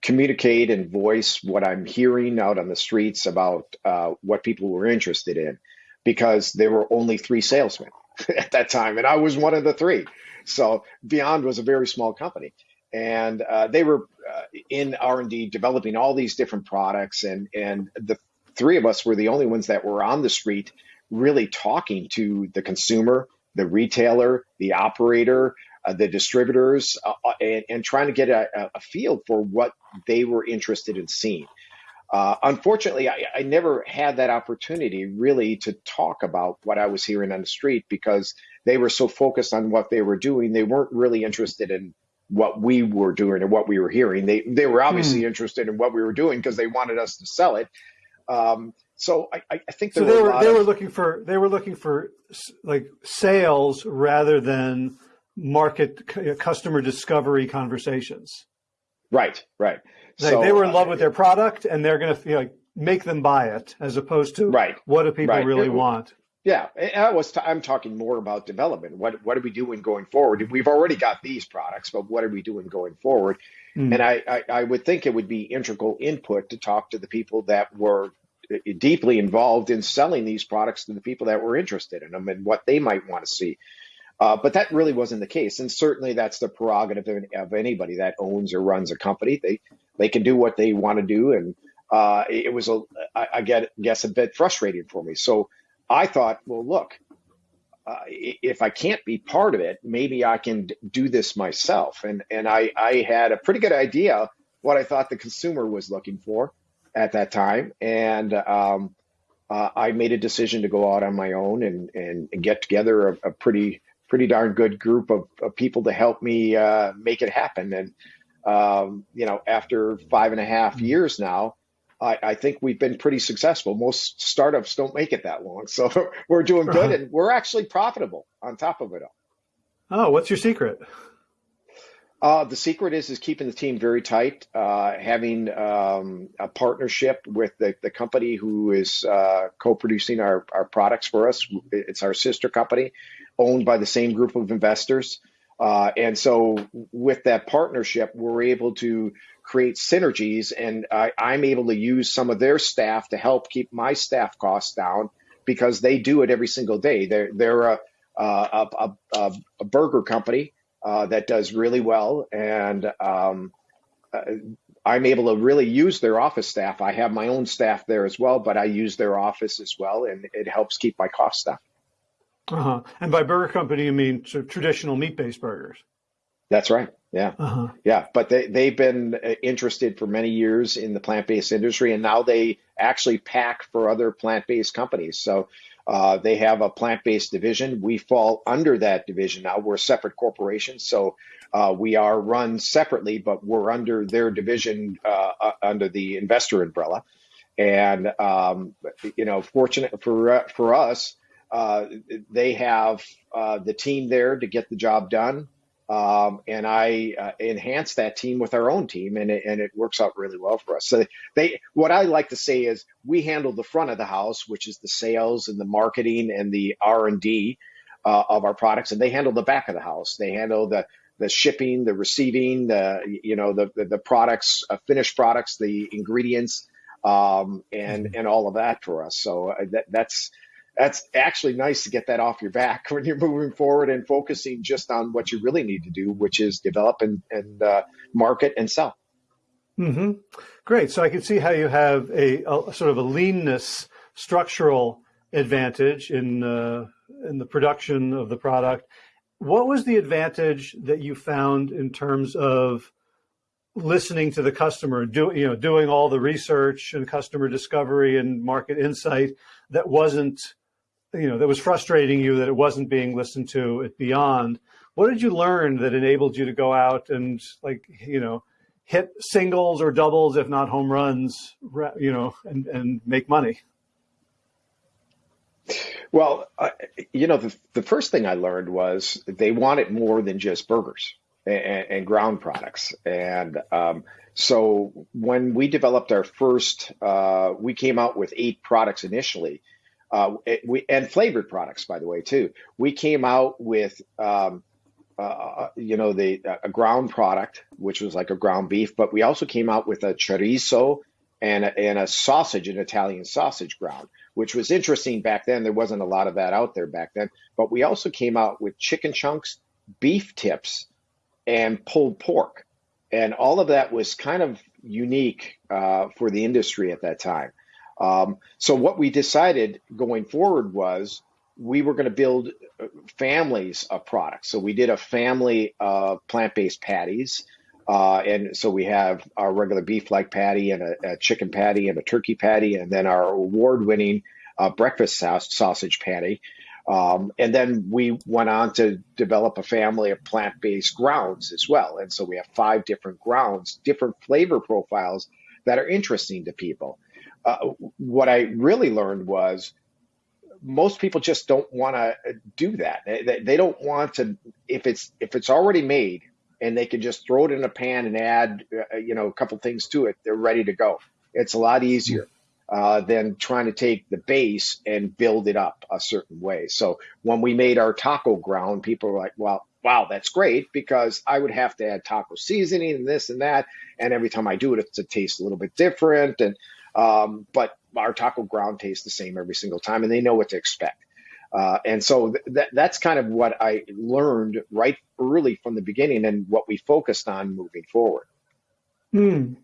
communicate and voice what I'm hearing out on the streets about uh, what people were interested in, because there were only three salesmen at that time, and I was one of the three. So Beyond was a very small company and uh, they were uh, in R&D developing all these different products and and the three of us were the only ones that were on the street really talking to the consumer the retailer the operator uh, the distributors uh, uh, and, and, trying to get a, a, feel for what they were interested in seeing uh, unfortunately I, I never had that opportunity really to talk about what i was hearing on the street because they were so focused on what they were doing they weren't really interested in what we were doing and what we were hearing. They they were obviously hmm. interested in what we were doing because they wanted us to sell it. Um, so I, I think so. They were they of, were looking for they were looking for like sales rather than market customer discovery conversations. Right, right. Like so, they were in love uh, with their product and they're going to you know, make them buy it as opposed to right. what do people right. really it, want. Yeah, I was. T- I'm talking more about development. What what are we doing going forward? We've already got these products, but what are we doing going forward? Mm. And I, I, I would think it would be integral input to talk to the people that were uh, deeply involved in selling these products to the people that were interested in them and what they might want to see. Uh, but that really wasn't the case, and certainly that's the prerogative of, of anybody that owns or runs a company. They they can do what they want to do, and uh, it was a I, I get guess a bit frustrating for me. So I thought, well, look, uh, if I can't be part of it, maybe I can do this myself. And and I I had a pretty good idea what I thought the consumer was looking for at that time, and um, uh, I made a decision to go out on my own and and, and get together a, a, pretty pretty darn good group of, of people to help me uh, make it happen. And um, you know, after five and a half years now, I, I, think we've been pretty successful. Most startups don't make it that long. So we're doing good uh-huh. and we're actually profitable on top of it all. Oh, what's your secret? Uh, the secret is is keeping the team very tight, uh, having um, a partnership with the, the company who is uh, co-producing our, our products for us. It's our sister company, owned by the same group of investors. Uh, and so with that partnership, we're able to create synergies and I, I'm able to use some of their staff to help keep my staff costs down because they do it every single day. They're, they're a, a, a, a burger company uh, that does really well. And um, uh, I'm able to really use their office staff. I have my own staff there as well, but I use their office as well, and it helps keep my costs down. Uh-huh. And by burger company, you mean traditional meat-based burgers? That's right. Yeah. Uh-huh. Yeah. But they, they've been uh, interested for many years in the plant based industry, and now they actually pack for other plant based companies. So uh, they have a plant based division. We fall under that division now. We're a separate corporation. So uh, we are run separately, but we're under their division uh, uh under the investor umbrella. And, um, you know, fortunate for, for us, uh, they have the team there to get the job done. Um, and I uh, enhance that team with our own team, and it, and it works out really well for us. So they, what I like to say is, we handle the front of the house, which is the sales and the marketing and the R and D uh, of our products, and they handle the back of the house. They handle the the shipping, the receiving, the you know the the, the products, uh, finished products, the ingredients, um, and mm-hmm. and all of that for us. So uh, that that's that's actually nice to get that off your back when you're moving forward and focusing just on what you really need to do, which is develop and, and uh, market and sell. Mm-hmm. Great. So I can see how you have a, a sort of a leanness structural advantage in uh, in the production of the product. What was the advantage that you found in terms of listening to the customer, do, you know, doing all the research and customer discovery and market insight that wasn't you know, that was frustrating you that it wasn't being listened to at Beyond. What did you learn that enabled you to go out and like, you know, hit singles or doubles, if not home runs, you know, and, and make money? Well, uh, you know, the, the first thing I learned was they wanted more than just burgers and, and ground products. And um, so when we developed our first, uh, we came out with eight products initially uh, we, and flavored products, by the way, too. We came out with, um, uh, uh you know, the a ground product, which was like a ground beef, but we also came out with a chorizo and a, and a sausage, an Italian sausage ground, which was interesting back then. There wasn't a lot of that out there back then. But we also came out with chicken chunks, beef tips, and pulled pork. And all of that was kind of unique uh, for the industry at that time. Um, so what we decided going forward was we were going to build uh, families of products. So we did a family of plant-based patties. Uh, and so we have our regular beef-like patty and a, a, chicken patty and a turkey patty, and then our award-winning uh, breakfast sausage patty. Um, and then we went on to develop a family of plant-based grounds as well. And so we have five different grounds, different flavor profiles that are interesting to people uh, what I really learned was most people just don't want to do that. They, they, don't want to if it's if it's already made and they can just throw it in a pan and add uh, you know a couple things to it. They're ready to go. It's a lot easier uh, than trying to take the base and build it up a certain way. So when we made our taco ground, people were like, "Well, wow, that's great," because I would have to add taco seasoning and this and that, and every time I do it, it's a taste a little bit different and um, but our taco ground tastes the same every single time, and they know what to expect. Uh, and so th- that, that's kind of what I learned right early from the beginning, and what we focused on moving forward. Hmm.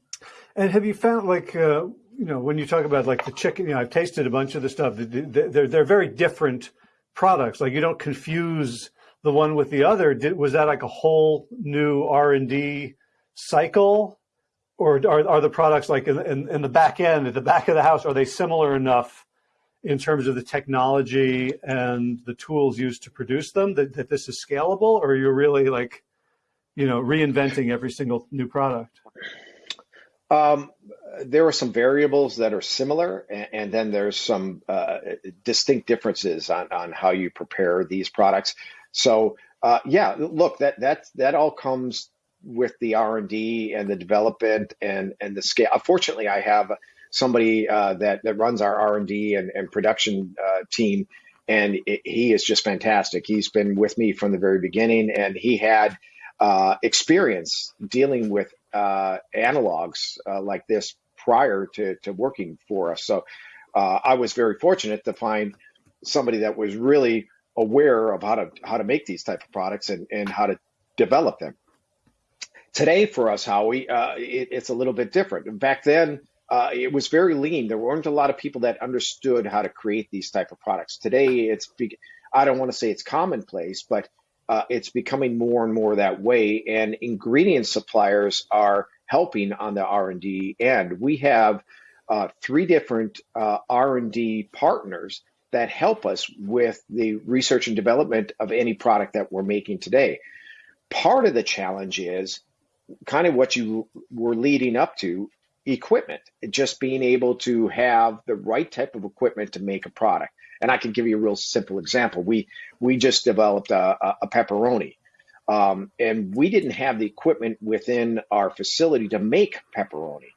And have you found like uh, you know when you talk about like the chicken? You know, I've tasted a bunch of the stuff. They're they're very different products. Like you don't confuse the one with the other. Did, was that like a whole new R and D cycle or are, are the products like in, in, in, the back end, at the back of the house, are they similar enough in terms of the technology and the tools used to produce them that, that this is scalable, or are you really like, you know, reinventing every single new product? Um, there are some variables that are similar, and, and then there's some uh, distinct differences on, on how you prepare these products. So, uh, yeah, look, that that that all comes with the R and D and the development and and the scale. Fortunately, I have somebody uh, that that runs our R and D and production uh, team, and it, he is just fantastic. He's been with me from the very beginning, and he had uh, experience dealing with uh, analogs uh, like this prior to to working for us. So I was very fortunate to find somebody that was really aware of how to how to make these type of products and, and how to develop them. Today, for us, Howie, uh, it, it's a little bit different. Back then, uh, it was very lean. There weren't a lot of people that understood how to create these type of products. Today, it's I don't want to say it's commonplace, but uh, it's becoming more and more that way. And ingredient suppliers are helping on the R and D end. We have uh, three different uh, R and D partners that help us with the research and development of any product that we're making today. Part of the challenge is kind of what you were leading up to equipment, just being able to have the right type of equipment to make a product. And I can give you a real simple example. We we just developed a, a pepperoni, um, and we didn't have the equipment within our facility to make pepperoni.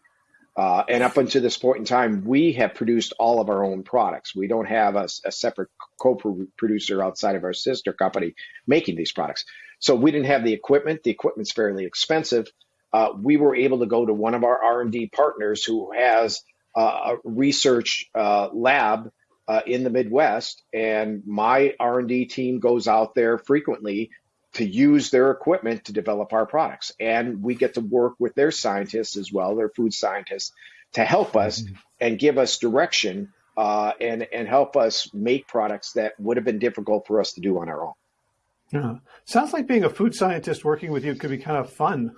Uh, and up until this point in time, we have produced all of our own products. We don't have a, a separate co-producer outside of our sister company making these products. So we didn't have the equipment. The equipment's fairly expensive. Uh, we were able to go to one of our R&D partners who has uh, a research uh, lab uh, in the Midwest, and my R&D team goes out there frequently to use their equipment to develop our products. And we get to work with their scientists as well, their food scientists, to help us mm-hmm. and give us direction uh, and and help us make products that would have been difficult for us to do on our own. Yeah, sounds like being a food scientist working with you could be kind of fun.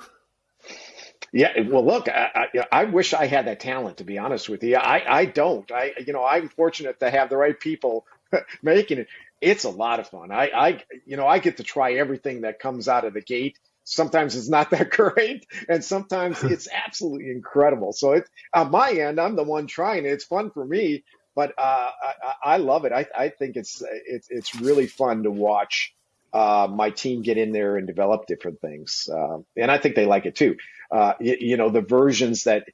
Yeah, well, look, I, I, I, wish I had that talent. To be honest with you, I, I don't. I, you know, I'm fortunate to have the right people making it it's a lot of fun. I, I, you know, I get to try everything that comes out of the gate. Sometimes it's not that great, and sometimes it's absolutely incredible. So it, on my end, I'm the one trying it. It's fun for me, but uh, I, I, love it. I, I think it's it's it's really fun to watch uh, my team get in there and develop different things, uh, and I think they like it too. Uh, you, you know, the versions that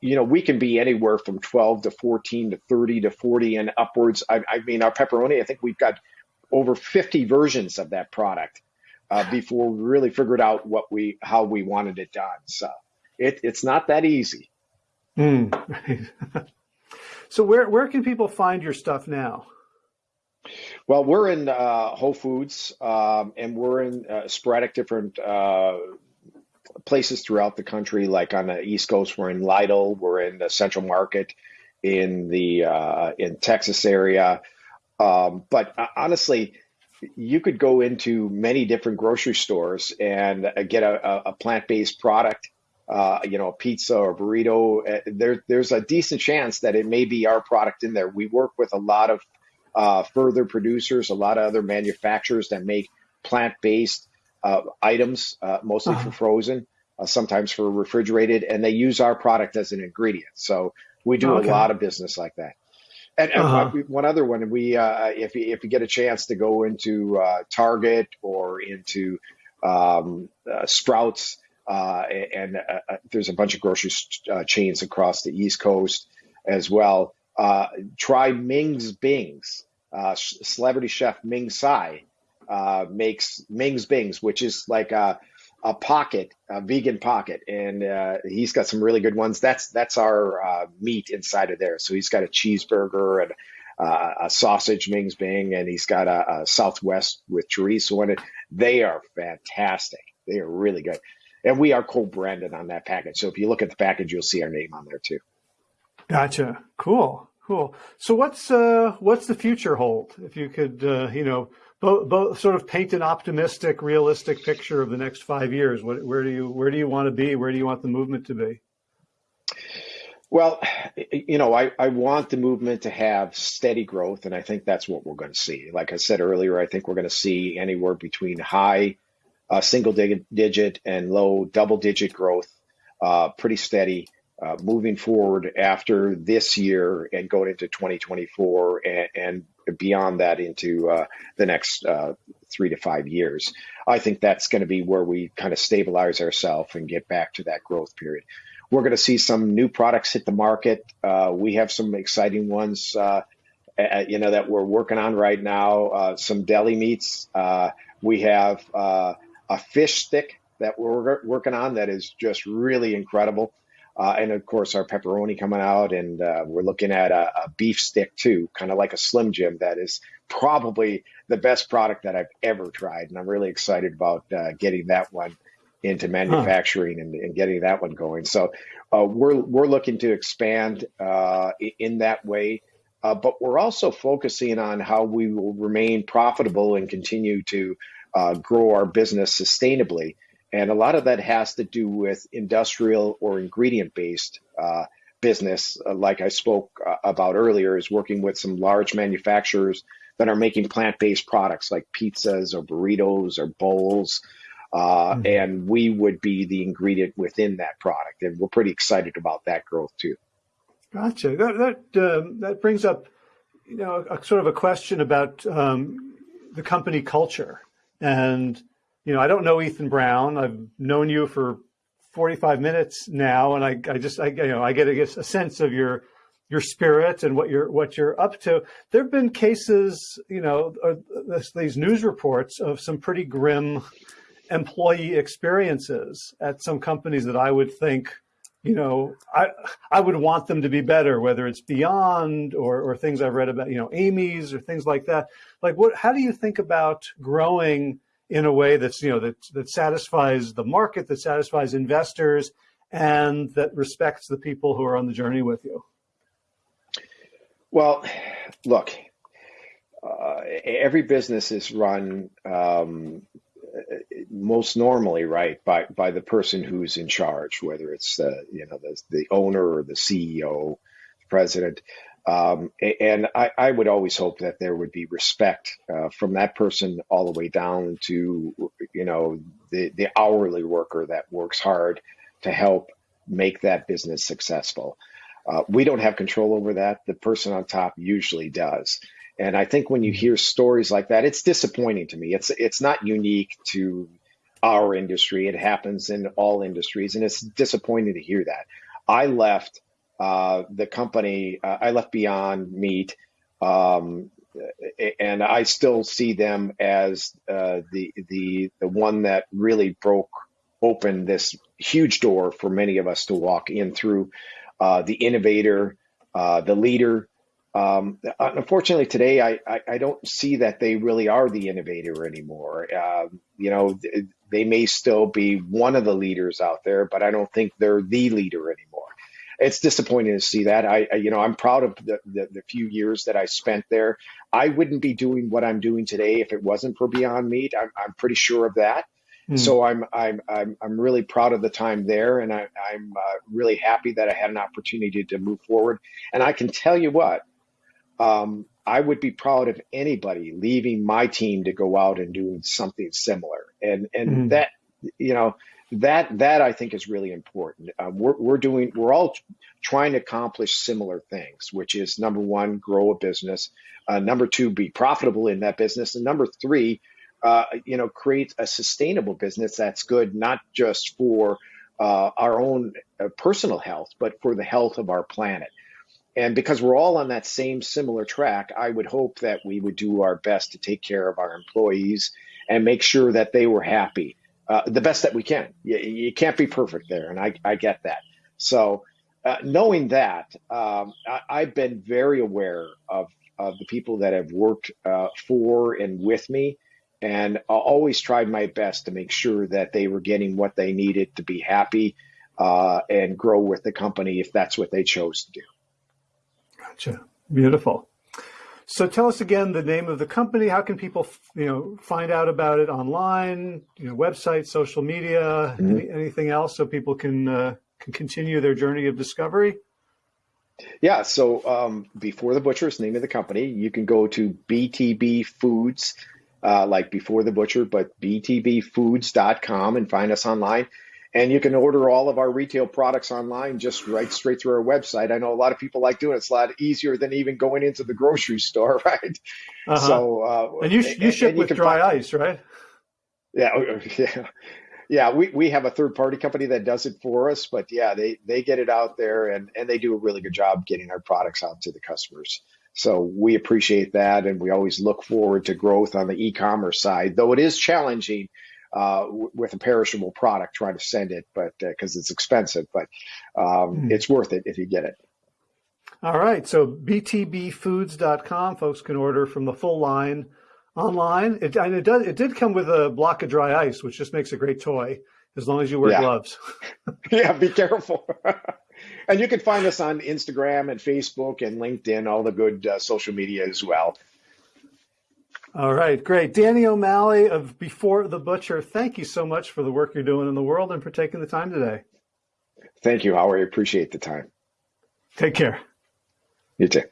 you know, we can be anywhere from 12 to 14 to 30 to 40 and upwards. I, I mean, our pepperoni, I think we've got over 50 versions of that product uh, before we really figured out what we, how we wanted it done. So it, it's not that easy. Mm. so where, where can people find your stuff now? Well, we're in uh, Whole Foods, um, and we're in uh, sporadic different uh, places throughout the country, like on the East Coast, we're in Lidl, we're in the Central Market, in the uh, in Texas area. Um, but uh, honestly, you could go into many different grocery stores and uh, get a, a plant-based product. You know, a pizza or burrito. Uh, there, there's a decent chance that it may be our product in there. We work with a lot of uh, further producers, a lot of other manufacturers that make plant-based uh, items, uh, mostly uh-huh. for frozen, uh, sometimes for refrigerated, and they use our product as an ingredient. So we do okay. a lot of business like that. And, and uh-huh. one other one, we uh, if you, if you get a chance to go into uh, Target or into um, Sprouts, and there's a bunch of grocery chains across the East Coast as well. Try Ming's Bings, celebrity chef Ming Tsai uh, makes Ming's Bings, which is like a, a pocket, a vegan pocket, and uh, he's got some really good ones. That's that's our uh, meat inside of there. So he's got a cheeseburger and uh, a sausage Ming's Bing, and he's got a, a Southwest with chorizo in it. They are fantastic. They are really good, and we are co-branded on that package. So if you look at the package, you'll see our name on there too. Gotcha. Cool. Cool. So what's uh, what's the future hold? If you could, uh, you know, both, both sort of paint an optimistic, realistic picture of the next five years. What, where do you where do you want to be? Where do you want the movement to be? Well, you know, I, I want the movement to have steady growth, and I think that's what we're going to see. Like I said earlier, I think we're going to see anywhere between high uh, single digit and low double digit growth, uh, pretty steady uh, moving forward after this year and going into 2024 and, and beyond that into uh, the next uh, three to five years. I think that's going to be where we kind of stabilize ourselves and get back to that growth period. We're going to see some new products hit the market. Uh, we have some exciting ones, uh, you know, that we're working on right now. Uh, some deli meats. We have a fish stick that we're working on that is just really incredible. Uh, and of course, our pepperoni coming out, and uh, we're looking at a, a, beef stick too, kind of like a Slim Jim. That is probably the best product that I've ever tried, and I'm really excited about uh, getting that one into manufacturing huh. and, and, getting that one going. So uh, we're we're looking to expand uh, in that way, uh, but we're also focusing on how we will remain profitable and continue to grow our business sustainably. And a lot of that has to do with industrial or ingredient based uh, business, uh, like I spoke uh, about earlier, is working with some large manufacturers that are making plant based products like pizzas or burritos or bowls. Uh, mm-hmm. And we would be the ingredient within that product. And we're pretty excited about that growth too. Gotcha. That, that, um, that brings up, you know, a, sort of a question about um, the company culture and you know, I don't know Ethan Brown. I've known you for 45 minutes now, and I, I just, I, you know, I get a, a sense of your your spirit and what you're what you're up to. There have been cases, you know, these news reports of some pretty grim employee experiences at some companies that I would think, you know, I I would want them to be better, whether it's Beyond or or things I've read about, you know, Amy's or things like that. Like, what? How do you think about growing? In a way that's, you know, that, that satisfies the market, that satisfies investors, and that respects the people who are on the journey with you? Well, look, uh, every business is run um, most normally right by by the person who's in charge, whether it's the you know the, the owner or the CEO, the president. Um, and I, I, would always hope that there would be respect uh, from that person all the way down to, you know, the, the hourly worker that works hard to help make that business successful. Uh, we don't have control over that. The person on top usually does. And I think when you hear stories like that, it's disappointing to me. It's it's not unique to our industry. It happens in all industries, and it's disappointing to hear that. I left uh, the company, uh, I left Beyond Meat, um, and I still see them as uh, the the the one that really broke open this huge door for many of us to walk in through. Uh, the innovator, uh, the leader. Um, unfortunately, today I, I, I, don't see that they really are the innovator anymore. Um, you know, they may still be one of the leaders out there, but I don't think they're the leader anymore it's disappointing to see that. I, I you know, I'm proud of the, the, the few years that I spent there. I wouldn't be doing what I'm doing today if it wasn't for Beyond Meat. I'm, I'm pretty sure of that. Mm. So I'm, I'm, I'm, I'm really proud of the time there, and I, I'm uh, really happy that I had an opportunity to move forward. And I can tell you what, um, I would be proud of anybody leaving my team to go out and doing something similar. And and mm. that you know that that I think is really important. Um, we're we're doing we're all trying to accomplish similar things, which is number one, grow a business. Uh, number two, be profitable in that business, and number three, uh, you know, create a sustainable business that's good not just for uh, our own uh, personal health, but for the health of our planet. And because we're all on that same similar track, I would hope that we would do our best to take care of our employees and make sure that they were happy uh, the best that we can. You, you, can't be perfect there, and I, I get that. So, uh, knowing that, um, I, have been very aware of, of the people that have worked uh, for and with me, and I always tried my best to make sure that they were getting what they needed to be happy uh, and grow with the company if that's what they chose to do. Gotcha. Beautiful. So tell us again the name of the company. How can people, you know, find out about it online? You know, website, social media, mm-hmm. any, anything else, so people can uh, can continue their journey of discovery. Yeah. So um, before the butcher is the name of the company. You can go to BTB Foods, uh, like before the butcher, but btbfoods.com and find us online. And you can order all of our retail products online just right straight through our website. I know a lot of people like doing it. It's a lot easier than even going into the grocery store, right? Uh-huh. So, uh, and you you ship and with can dry find- ice, right? yeah, yeah, yeah. We we have a third party company that does it for us, but yeah, they they get it out there and and they do a really good job getting our products out to the customers. So we appreciate that, and we always look forward to growth on the e-commerce side, though it is challenging uh, w- with a perishable product trying to send it, but because it's expensive, but um, Hmm. it's worth it if you get it. All right. So btbfoods.com, folks can order from the full line online. It, and it does. It did come with a block of dry ice, which just makes a great toy as long as you wear Yeah. gloves. yeah, be careful. and you can find us on Instagram and Facebook and LinkedIn, all the good uh, social media as well. All right, great. Danny O'Malley of Before the Butcher, thank you so much for the work you're doing in the world and for taking the time today. Thank you, Howard. I appreciate the time. Take care. You too.